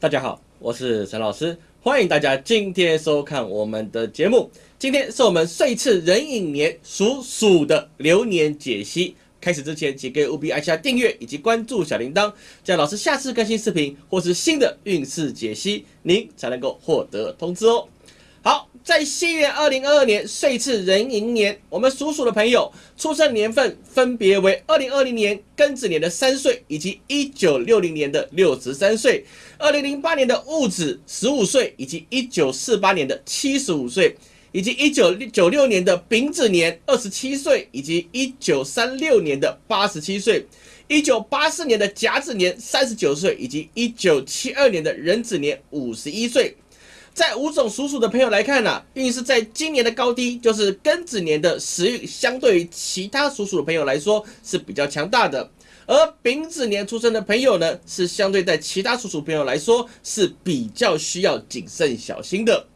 大家好，我是陈老师，欢迎大家今天收看我们的节目。今天是我们岁次壬寅年属鼠的流年解析。开始之前，请各位务必按下订阅以及关注小铃铛，这样老师下次更新视频或是新的运势解析，您才能够获得通知哦。好，在西元二零二二年岁次壬寅年，我们属鼠的朋友出生年份分别为二零二零年庚子年的三岁，以及一九六零年的六十三岁；二零零八年的戊子十五岁，以及一九四八年的七十五岁；以及一九九六年的丙子年二十七岁，以及一九三六年的八十七岁；一九八四年的甲子年三十九岁，以及一九七二年的壬子年五十一岁。在五种属鼠的朋友来看呢，运势在今年的高低就是庚子年的食欲，相对于其他属鼠的朋友来说是比较强大的；而丙子年出生的朋友呢，是相对在其他属鼠朋友来说是比较需要谨慎小心的。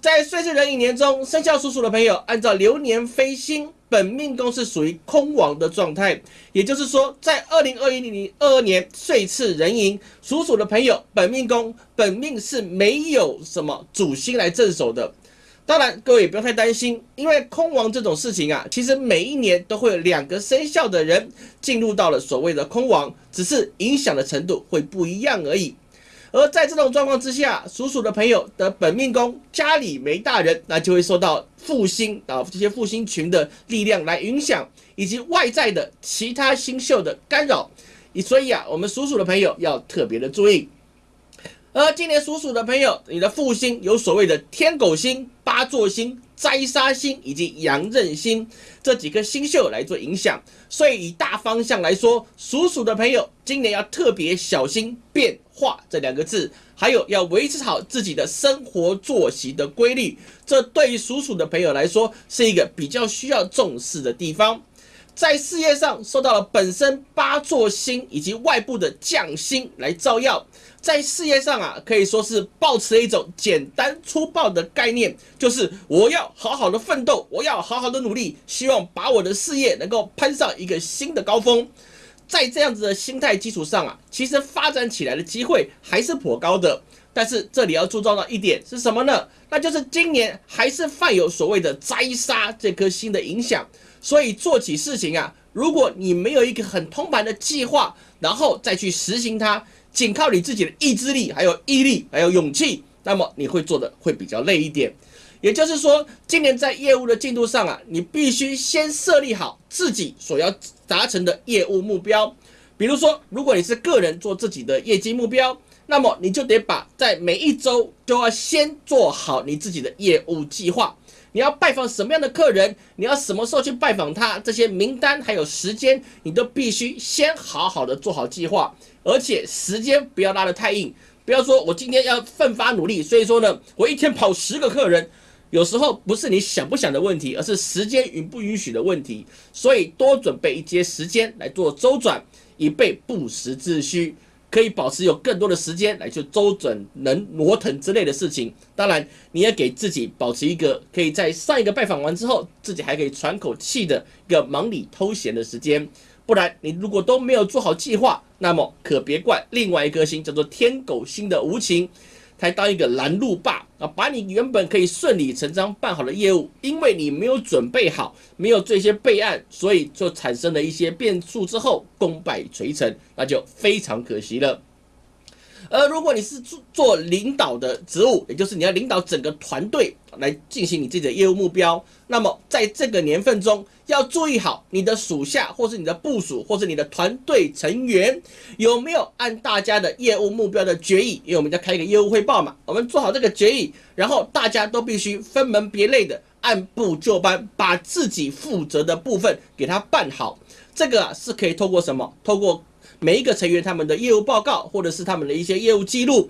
在岁次壬寅年中，生肖属鼠的朋友按照流年飞星。本命宫是属于空亡的状态，也就是说，在二零二一年二二年岁次壬寅属鼠的朋友，本命宫本命是没有什么主星来镇守的。当然，各位也不用太担心，因为空亡这种事情啊，其实每一年都会有两个生肖的人进入到了所谓的空亡，只是影响的程度会不一样而已。而在这种状况之下，属鼠的朋友的本命宫家里没大人，那就会受到复星啊这些复星群的力量来影响，以及外在的其他星宿的干扰。所以啊，我们属鼠的朋友要特别的注意。而今年属鼠的朋友，你的复星有所谓的天狗星、八座星。灾杀星以及羊刃星这几颗星宿来做影响，所以以大方向来说，属鼠的朋友今年要特别小心变化这两个字，还有要维持好自己的生活作息的规律，这对于属鼠的朋友来说是一个比较需要重视的地方。在事业上受到了本身八座星以及外部的将星来照耀，在事业上啊，可以说是保持了一种简单粗暴的概念，就是我要好好的奋斗，我要好好的努力，希望把我的事业能够攀上一个新的高峰。在这样子的心态基础上啊，其实发展起来的机会还是颇高的。但是这里要注重到一点是什么呢？那就是今年还是犯有所谓的灾杀这颗星的影响。所以做起事情啊，如果你没有一个很通盘的计划，然后再去实行它，仅靠你自己的意志力、还有毅力、还有勇气，那么你会做的会比较累一点。也就是说，今年在业务的进度上啊，你必须先设立好自己所要达成的业务目标。比如说，如果你是个人做自己的业绩目标，那么你就得把在每一周都要先做好你自己的业务计划。你要拜访什么样的客人？你要什么时候去拜访他？这些名单还有时间，你都必须先好好的做好计划，而且时间不要拉得太硬。不要说我今天要奋发努力，所以说呢，我一天跑十个客人，有时候不是你想不想的问题，而是时间允不允许的问题。所以多准备一些时间来做周转，以备不时之需。可以保持有更多的时间来去周转、能挪腾之类的事情。当然，你也给自己保持一个可以在上一个拜访完之后，自己还可以喘口气的一个忙里偷闲的时间。不然，你如果都没有做好计划，那么可别怪另外一颗星叫做天狗星的无情。才当一个拦路霸啊，把你原本可以顺理成章办好的业务，因为你没有准备好，没有这些备案，所以就产生了一些变数之后功败垂成，那就非常可惜了。而如果你是做做领导的职务，也就是你要领导整个团队来进行你自己的业务目标，那么在这个年份中，要注意好你的属下，或是你的部属，或是你的团队成员有没有按大家的业务目标的决议，因为我们要开一个业务汇报嘛，我们做好这个决议，然后大家都必须分门别类的按部就班，把自己负责的部分给他办好。这个是可以透过什么？透过每一个成员他们的业务报告，或者是他们的一些业务记录，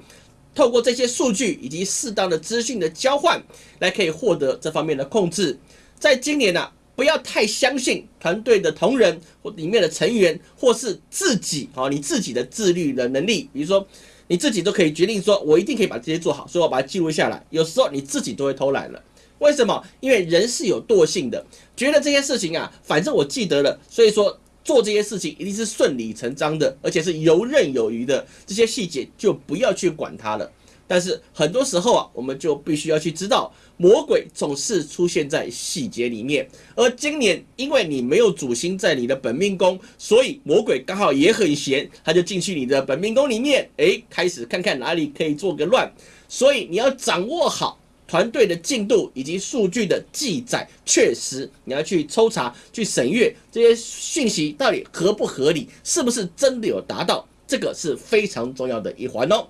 透过这些数据以及适当的资讯的交换，来可以获得这方面的控制。在今年呢，不要太相信团队的同仁或里面的成员，或是自己啊，你自己的自律的能力。比如说，你自己都可以决定说，我一定可以把这些做好，所以我把它记录下来。有时候你自己都会偷懒了，为什么？因为人是有惰性的，觉得这些事情啊，反正我记得了，所以说。做这些事情一定是顺理成章的，而且是游刃有余的，这些细节就不要去管它了。但是很多时候啊，我们就必须要去知道，魔鬼总是出现在细节里面。而今年因为你没有主星在你的本命宫，所以魔鬼刚好也很闲，他就进去你的本命宫里面，诶，开始看看哪里可以做个乱。所以你要掌握好团队的进度以及数据的记载，确实你要去抽查、去审阅这些讯息到底合不合理，是不是真的有达到，这个是非常重要的一环哦。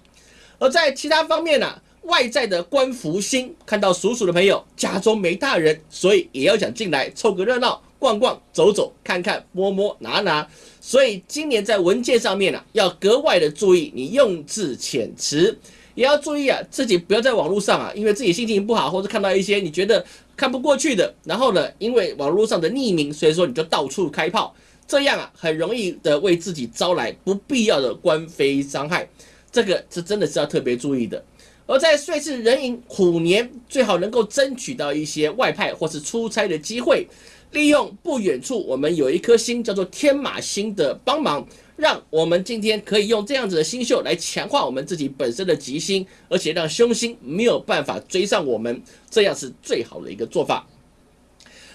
而在其他方面呢，外在的官福星看到属鼠的朋友家中没大人，所以也要想进来凑个热闹，逛逛、走走、看看、摸摸、拿拿。所以今年在文件上面呢，要格外的注意，你用字遣词也要注意啊，自己不要在网络上啊，因为自己心情不好，或者看到一些你觉得看不过去的，然后呢，因为网络上的匿名，所以说你就到处开炮，这样啊，很容易的为自己招来不必要的官非伤害。这个是真的是要特别注意的，而在岁次壬寅虎年，最好能够争取到一些外派或是出差的机会，利用不远处我们有一颗星叫做天马星的帮忙，让我们今天可以用这样子的星宿来强化我们自己本身的吉星，而且让凶星没有办法追上我们，这样是最好的一个做法。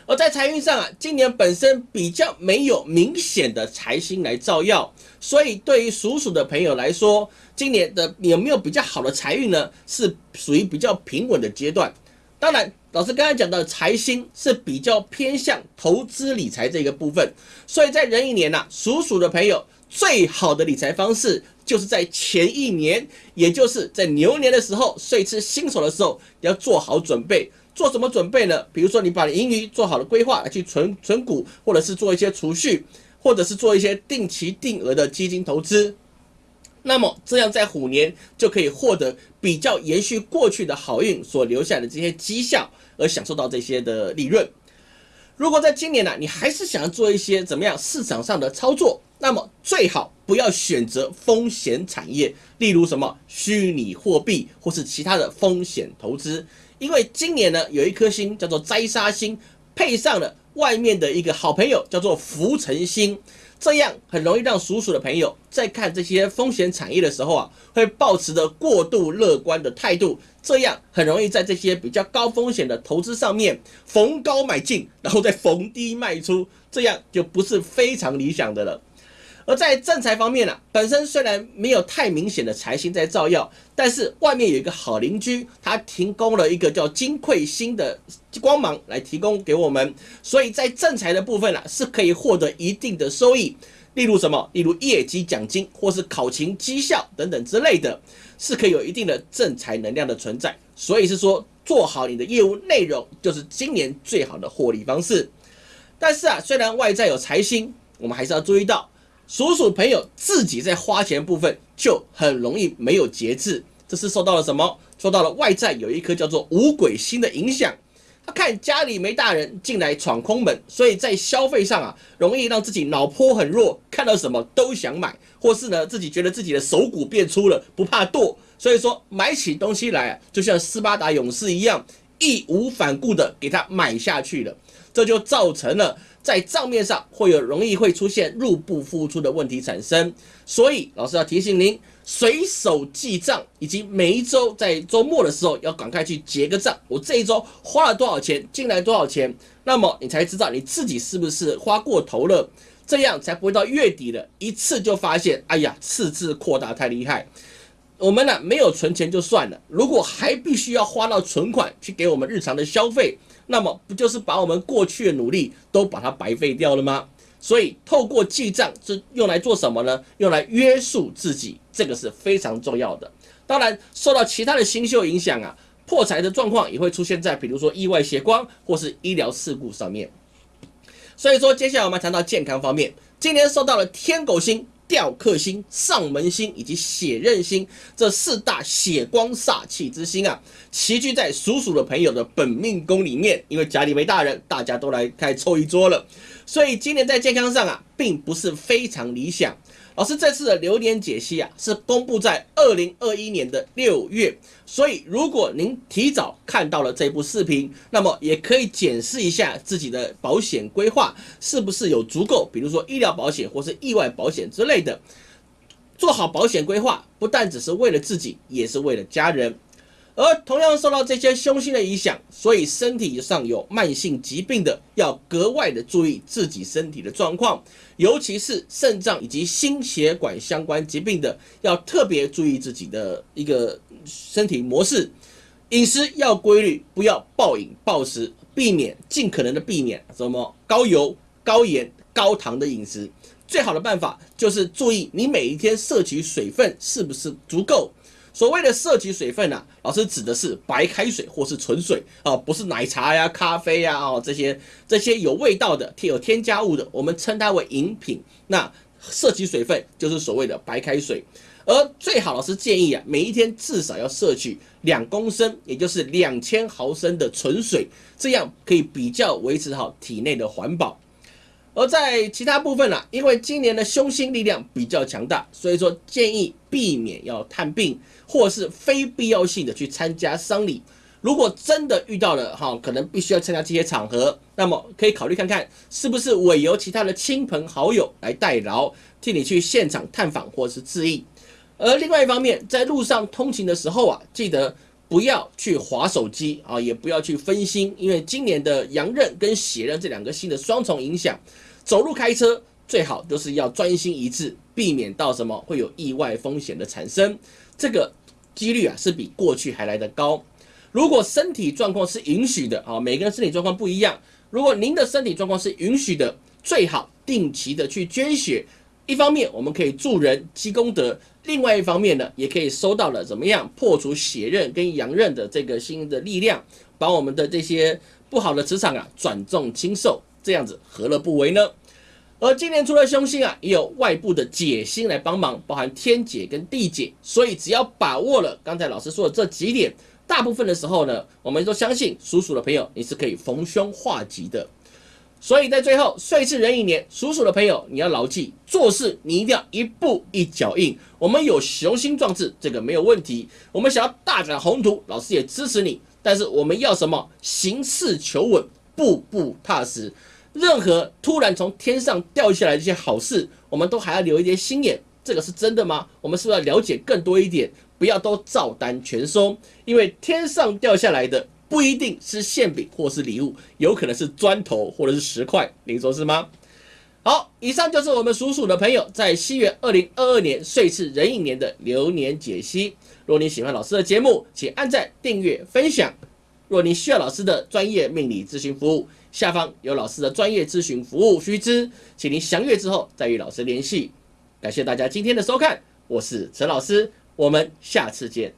而在财运上啊，今年本身比较没有明显的财星来照耀，所以对于属鼠的朋友来说，今年的有没有比较好的财运呢？是属于比较平稳的阶段。当然，老师刚才讲的财星是比较偏向投资理财这个部分，所以在壬寅年呐，属鼠的朋友最好的理财方式就是在前一年，也就是在牛年的时候，岁次新手的时候，要做好准备。做什么准备呢？比如说，你把盈余做好了规划，来去存存股，或者是做一些储蓄，或者是做一些定期定额的基金投资。那么，这样在虎年就可以获得比较延续过去的好运所留下的这些绩效，而享受到这些的利润。如果在今年呢，你还是想要做一些怎么样市场上的操作，那么最好不要选择风险产业，例如什么虚拟货币或是其他的风险投资。因为今年呢，有一颗星叫做灾杀星，配上了外面的一个好朋友叫做浮沉星，这样很容易让属鼠的朋友在看这些风险产业的时候啊，会抱持着过度乐观的态度，这样很容易在这些比较高风险的投资上面逢高买进，然后再逢低卖出，这样就不是非常理想的了。而在正财方面呢，本身虽然没有太明显的财星在照耀，但是外面有一个好邻居，他提供了一个叫金匮星的光芒来提供给我们，所以在正财的部分呢，是可以获得一定的收益，例如什么，例如业绩奖金或是考勤绩效等等之类的，是可以有一定的正财能量的存在，所以是说做好你的业务内容，就是今年最好的获利方式。但是啊，虽然外在有财星，我们还是要注意到。属鼠朋友自己在花钱部分就很容易没有节制，这是受到了什么？受到了外在有一颗叫做五鬼星的影响。他看家里没大人进来闯空门，所以在消费上啊，容易让自己脑波很弱，看到什么都想买，或是呢自己觉得自己的手骨变粗了，不怕剁，所以说买起东西来啊，就像斯巴达勇士一样，义无反顾的给他买下去了，这就造成了。在账面上会有容易会出现入不敷出的问题产生，所以老师要提醒您，随手记账，以及每一周在周末的时候要赶快去结个账。我这一周花了多少钱，进来多少钱，那么你才知道你自己是不是花过头了，这样才不会到月底了，一次就发现，哎呀，赤字扩大太厉害。我们呢没有存钱就算了，如果还必须要花到存款去给我们日常的消费。那么不就是把我们过去的努力都把它白费掉了吗？所以透过记账是用来做什么呢？用来约束自己，这个是非常重要的。当然，受到其他的星宿影响啊，破财的状况也会出现在比如说意外血光或是医疗事故上面。所以说，接下来我们谈到健康方面，今年受到了天狗星。吊克星、上门星以及血刃星这四大血光煞气之星啊，齐聚在属鼠的朋友的本命宫里面。因为家里没大人，大家都来开凑一桌了，所以今年在健康上啊，并不是非常理想。老师这次的流年解析啊，是公布在二零二一年的六月，所以如果您提早看到了这部视频，那么也可以检视一下自己的保险规划是不是有足够，比如说医疗保险或是意外保险之类的。做好保险规划，不但只是为了自己，也是为了家人。而同样受到这些凶星的影响，所以身体上有慢性疾病的，要格外的注意自己身体的状况，尤其是肾脏以及心血管相关疾病的，要特别注意自己的一个身体模式，饮食要规律，不要暴饮暴食，避免尽可能的避免什么高油、高盐、高糖的饮食。最好的办法就是注意你每一天摄取水分是不是足够。所谓的摄取水分啊，老师指的是白开水或是纯水啊，不是奶茶呀、咖啡呀哦这些这些有味道的、添有添加物的，我们称它为饮品。那摄取水分就是所谓的白开水，而最好老师建议啊，每一天至少要摄取两公升，也就是两千毫升的纯水，这样可以比较维持好体内的环保。而在其他部分呢，因为今年的凶星力量比较强大，所以说建议避免要探病，或是非必要性的去参加丧礼。如果真的遇到了哈，可能必须要参加这些场合，那么可以考虑看看是不是委由其他的亲朋好友来代劳，替你去现场探访或是致意。而另外一方面，在路上通勤的时候啊，记得不要去划手机啊，也不要去分心，因为今年的阳刃跟血刃这两个星的双重影响。走路开车最好都是要专心一致，避免到什么会有意外风险的产生，这个几率啊是比过去还来得高。如果身体状况是允许的啊，每个人身体状况不一样。如果您的身体状况是允许的，最好定期的去捐血。一方面我们可以助人积功德，另外一方面呢，也可以收到了怎么样破除血刃跟阳刃的这个新的力量，把我们的这些不好的磁场啊转重轻受。这样子何乐不为呢？而今年除了凶星啊，也有外部的解星来帮忙，包含天解跟地解。所以只要把握了刚才老师说的这几点，大部分的时候呢，我们都相信属鼠的朋友你是可以逢凶化吉的。所以在最后，岁次壬寅年，属鼠的朋友你要牢记，做事你一定要一步一脚印。我们有雄心壮志，这个没有问题。我们想要大展宏图，老师也支持你。但是我们要什么？行事求稳，步步踏实。任何突然从天上掉下来这些好事，我们都还要留一点心眼。这个是真的吗？我们是不是要了解更多一点？不要都照单全收，因为天上掉下来的不一定是馅饼或是礼物，有可能是砖头或者是石块。您说是吗？好，以上就是我们属鼠的朋友在西元二零二二年岁次壬寅年的流年解析。如果你喜欢老师的节目，请按赞、订阅、分享。若你需要老师的专业命理咨询服务，下方有老师的专业咨询服务须知，请您详阅之后再与老师联系。感谢大家今天的收看，我是陈老师，我们下次见。